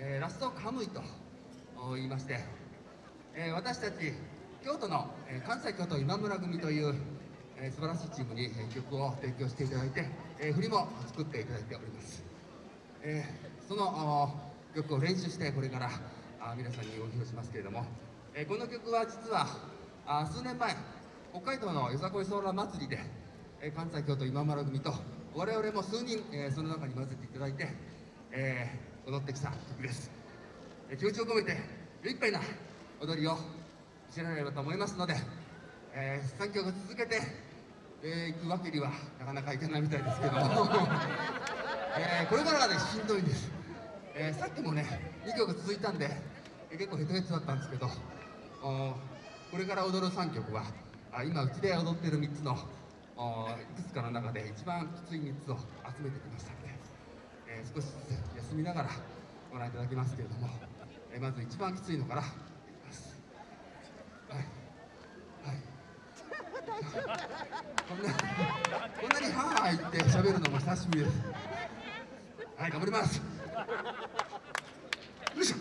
えー、ラストカムイと言いまして、えー、私たち京都の、えー、関西京都今村組という、えー、素晴らしいチームに、えー、曲を提供していただいて、えー、振りも作っていただいております、えー、その曲を練習してこれからあ皆さんにお披露しますけれども、えー、この曲は実はあ数年前北海道のよさこいソーラー祭りで、えー、関西京都今村組と我々も数人、えー、その中に混ぜていただいて、えー、踊ってきた。曲です、気持ちを込めていっぱいな踊りを見せられればと思いますので、えー、3曲続けて、えー、行くわけにはなかなかいけないみたいですけども、えー、これからがねしんどいんです、えー、さっきもね2曲続いたんで、えー、結構ヘトヘトだったんですけどこれから踊る3曲はあ今うちで踊ってる3つのいくつかの中で一番きつい3つを集めてきましたので、えー、少し休みながらご覧いただきますけれども、えー、まず一番きついのからい。きますはい。はい。こんなこんなにハーハー言って喋るのも久しぶりですはい。頑張りますよい。しょ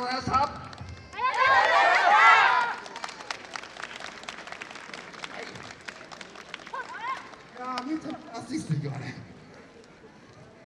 とうございました。ありうございま。ー、ちゃん、いっすね、今ね。